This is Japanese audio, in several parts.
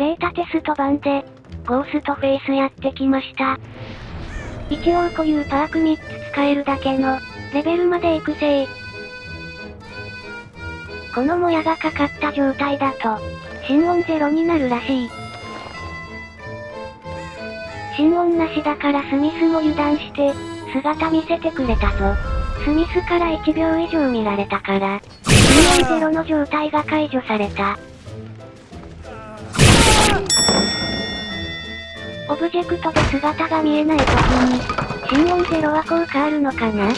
ベータテスト版で、ゴーストフェイスやってきました。一応固有パーク3つ使えるだけの、レベルまで育成。このもやがかかった状態だと、心音ゼロになるらしい。心音なしだからスミスも油断して、姿見せてくれたぞ。スミスから1秒以上見られたから、心音ゼロの状態が解除された。オブジェクトで姿が見えない時に、心音ゼロは効果あるのかな？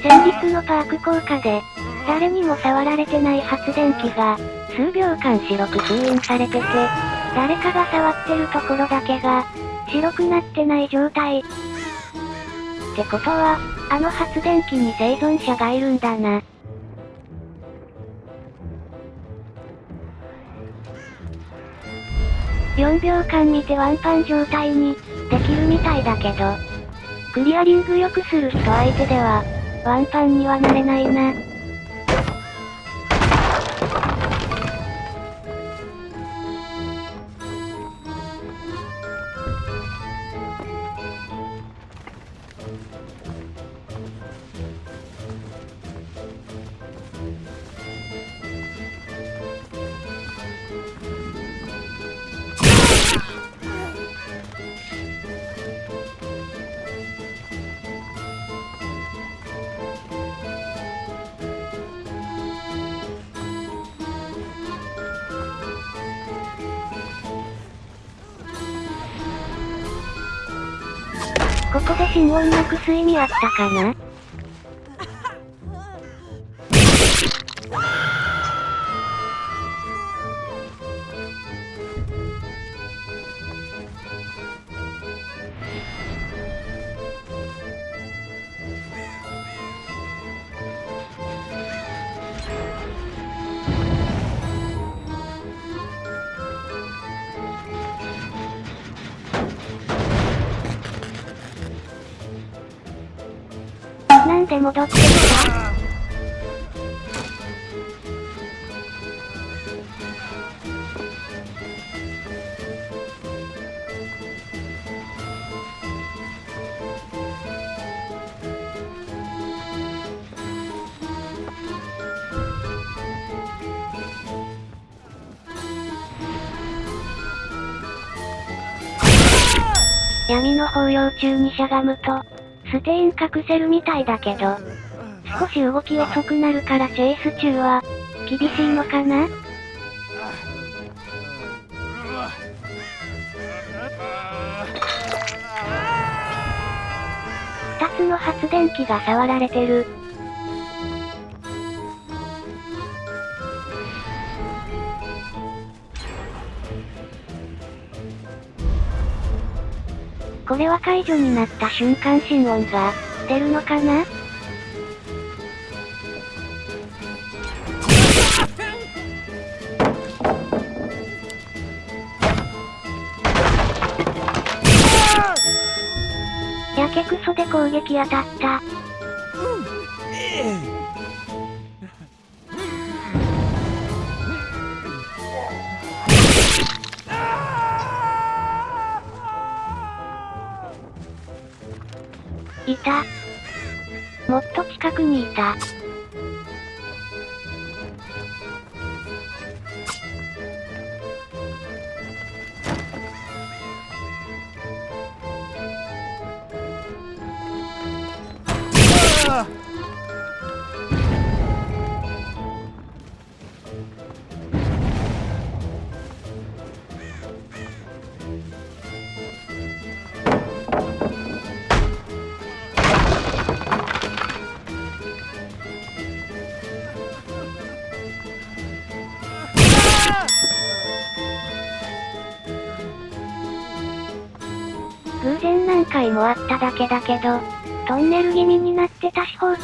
先日のパーク効果で、誰にも触られてない発電機が、数秒間白く封印されてて、誰かが触ってるところだけが、白くなってない状態。ってことは、あの発電機に生存者がいるんだな。4秒間見てワンパン状態に、できるみたいだけど。クリアリング良くする人相手では、ワンパンにはなれないな。ここで心音なくす意味あったかな？なんで戻ってきた闇の抱擁中にしゃがむと、ステイン隠せるみたいだけど、少し動き遅くなるからチェイス中は、厳しいのかな？2つの発電機が触られてる。これは解除になった瞬間心音が、出るのかな？やけくそで攻撃当たった。いた。もっと近くにいた。回もあっただけだけど、トンネル気味になってたし放置。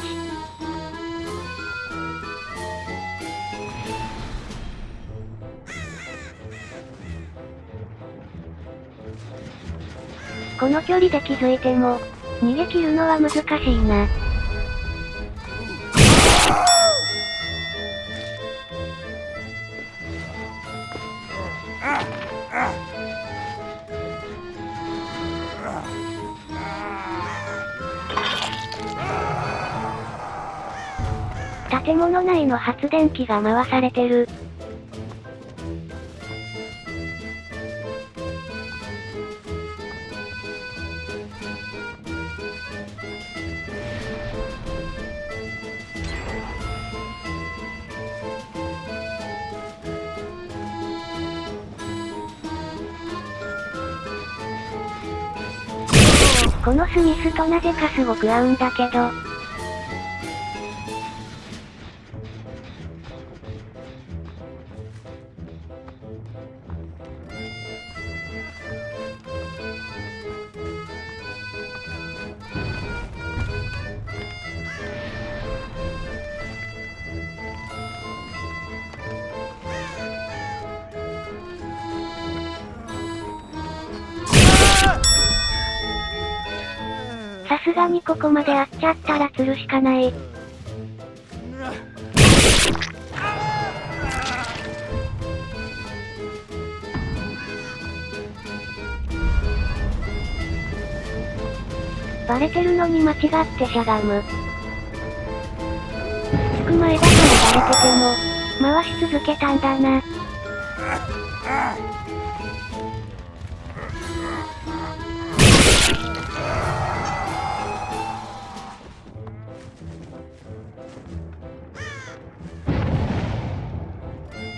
この距離で気づいても、逃げ切るのは難しいな。建物内の発電機が回されてる。このスミスとなぜかすごく合うんだけど。すがにここまで会っちゃったら釣るしかない。バレてるのに間違ってしゃがむ。つく前だからバレてても、回し続けたんだな。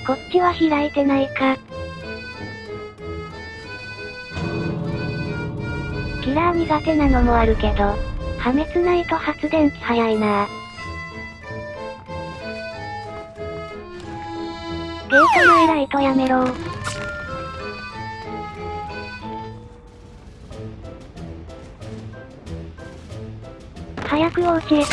こっちは開いてないか。キラー苦手なのもあるけど、破滅ないと発電機早いなゲート前ライトやめろ早くお家へ帰れ。